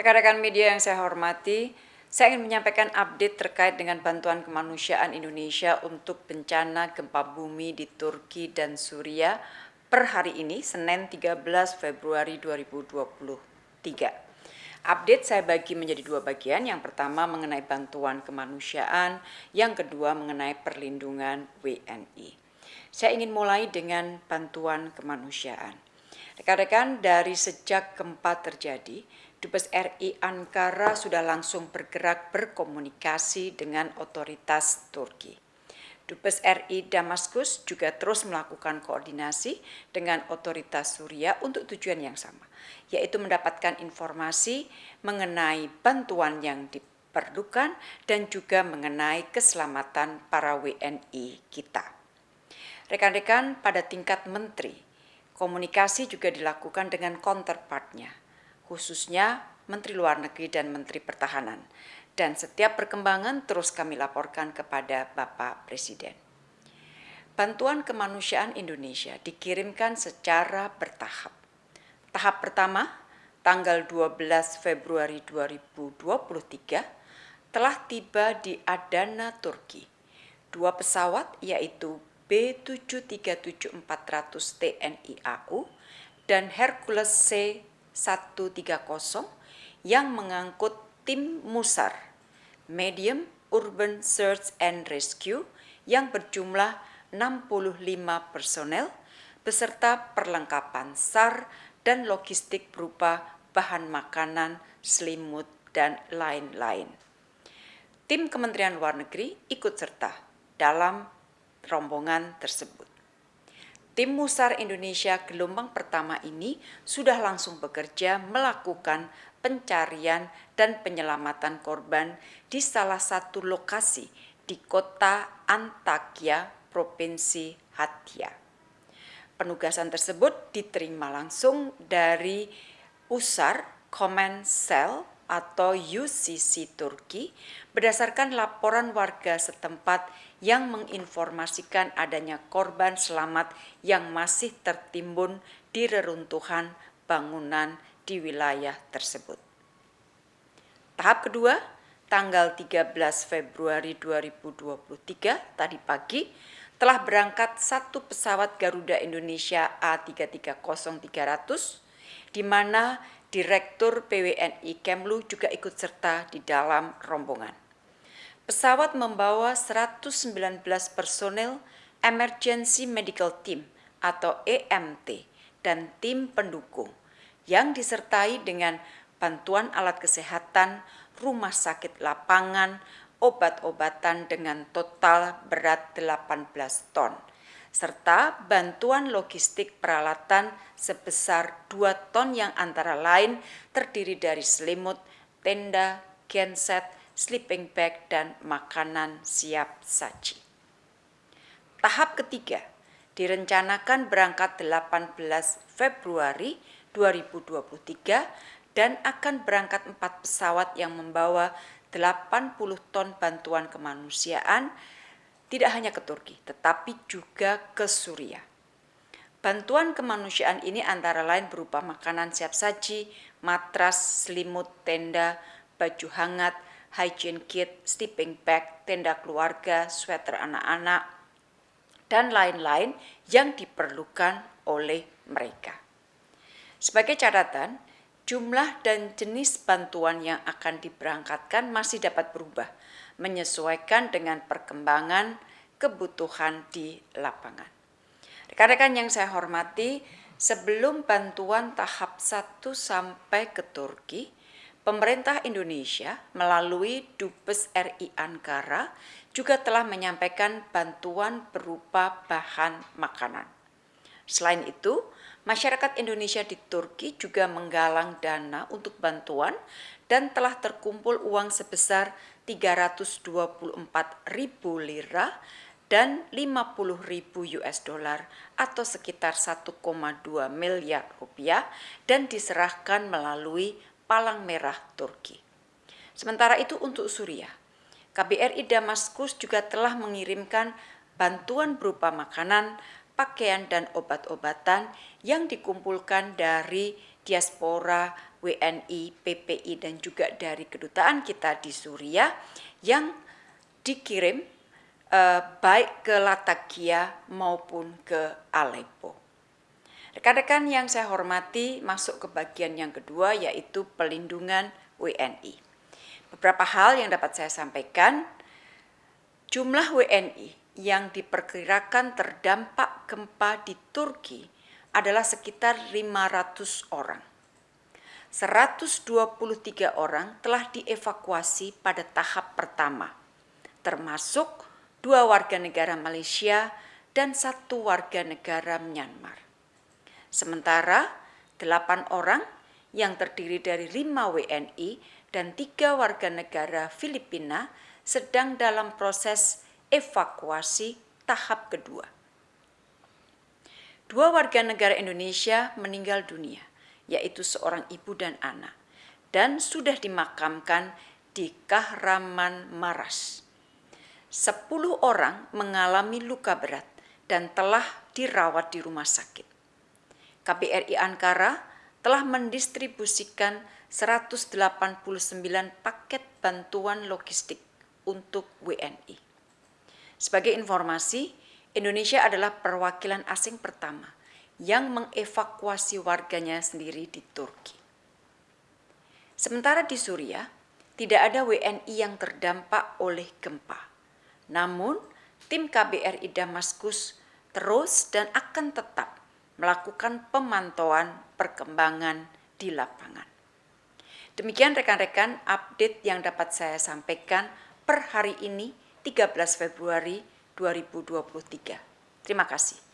Rekan-rekan media yang saya hormati, saya ingin menyampaikan update terkait dengan bantuan kemanusiaan Indonesia untuk bencana gempa bumi di Turki dan Suriah per hari ini, Senin 13 Februari 2023. Update saya bagi menjadi dua bagian. Yang pertama mengenai bantuan kemanusiaan, yang kedua mengenai perlindungan WNI. Saya ingin mulai dengan bantuan kemanusiaan. Rekan-rekan, dari sejak gempa terjadi, Dubes RI Ankara sudah langsung bergerak berkomunikasi dengan otoritas Turki. Dubes RI Damaskus juga terus melakukan koordinasi dengan otoritas Suriah untuk tujuan yang sama, yaitu mendapatkan informasi mengenai bantuan yang diperlukan dan juga mengenai keselamatan para WNI kita. Rekan-rekan pada tingkat menteri, komunikasi juga dilakukan dengan counterpartnya, khususnya Menteri Luar Negeri dan Menteri Pertahanan. Dan setiap perkembangan terus kami laporkan kepada Bapak Presiden. Bantuan kemanusiaan Indonesia dikirimkan secara bertahap. Tahap pertama, tanggal 12 Februari 2023, telah tiba di Adana, Turki. Dua pesawat yaitu B737-400 TNI AU dan Hercules C 130 yang mengangkut tim MUSAR, Medium Urban Search and Rescue yang berjumlah 65 personel beserta perlengkapan SAR dan logistik berupa bahan makanan, selimut, dan lain-lain. Tim Kementerian Luar Negeri ikut serta dalam rombongan tersebut. Tim Musar Indonesia gelombang pertama ini sudah langsung bekerja melakukan pencarian dan penyelamatan korban di salah satu lokasi di kota Antakya, Provinsi Hattia. Penugasan tersebut diterima langsung dari USAR Command Cell atau UCC Turki berdasarkan laporan warga setempat yang menginformasikan adanya korban selamat yang masih tertimbun di reruntuhan bangunan di wilayah tersebut. Tahap kedua, tanggal 13 Februari 2023 tadi pagi telah berangkat satu pesawat Garuda Indonesia A330-300 di mana Direktur PWNI Kemlu juga ikut serta di dalam rombongan. Pesawat membawa 119 personel Emergency Medical Team atau EMT dan tim pendukung yang disertai dengan bantuan alat kesehatan, rumah sakit lapangan, obat-obatan dengan total berat 18 ton serta bantuan logistik peralatan sebesar 2 ton yang antara lain terdiri dari selimut, tenda, genset, sleeping bag, dan makanan siap saji. Tahap ketiga direncanakan berangkat 18 Februari 2023 dan akan berangkat empat pesawat yang membawa 80 ton bantuan kemanusiaan tidak hanya ke Turki, tetapi juga ke Suriah. Bantuan kemanusiaan ini antara lain berupa makanan siap saji, matras, selimut, tenda, baju hangat, hygiene kit, sleeping bag, tenda keluarga, sweater anak-anak, dan lain-lain yang diperlukan oleh mereka. Sebagai catatan, jumlah dan jenis bantuan yang akan diberangkatkan masih dapat berubah menyesuaikan dengan perkembangan kebutuhan di lapangan. Rekan-rekan yang saya hormati, sebelum bantuan tahap 1 sampai ke Turki, pemerintah Indonesia melalui Dubes RI Ankara juga telah menyampaikan bantuan berupa bahan makanan. Selain itu, masyarakat Indonesia di Turki juga menggalang dana untuk bantuan dan telah terkumpul uang sebesar 324 ribu lira dan 50 ribu US dollar atau sekitar 1,2 miliar rupiah dan diserahkan melalui Palang Merah Turki. Sementara itu untuk Suriah, KBRI Damaskus juga telah mengirimkan bantuan berupa makanan, pakaian dan obat-obatan yang dikumpulkan dari diaspora, WNI, PPI, dan juga dari kedutaan kita di Suriah yang dikirim eh, baik ke Latakia maupun ke Aleppo. Rekan-rekan yang saya hormati masuk ke bagian yang kedua yaitu pelindungan WNI. Beberapa hal yang dapat saya sampaikan, jumlah WNI yang diperkirakan terdampak gempa di Turki adalah sekitar 500 orang. 123 orang telah dievakuasi pada tahap pertama, termasuk dua warga negara Malaysia dan satu warga negara Myanmar. Sementara delapan orang yang terdiri dari lima WNI dan tiga warga negara Filipina sedang dalam proses evakuasi tahap kedua. Dua warga negara Indonesia meninggal dunia, yaitu seorang ibu dan anak, dan sudah dimakamkan di Kahraman Maras. Sepuluh orang mengalami luka berat dan telah dirawat di rumah sakit. KBRI Ankara telah mendistribusikan 189 paket bantuan logistik untuk WNI. Sebagai informasi, Indonesia adalah perwakilan asing pertama yang mengevakuasi warganya sendiri di Turki. Sementara di Suriah, tidak ada WNI yang terdampak oleh gempa. Namun, tim KBRI Damaskus terus dan akan tetap melakukan pemantauan perkembangan di lapangan. Demikian rekan-rekan update yang dapat saya sampaikan per hari ini 13 Februari 2023. Terima kasih.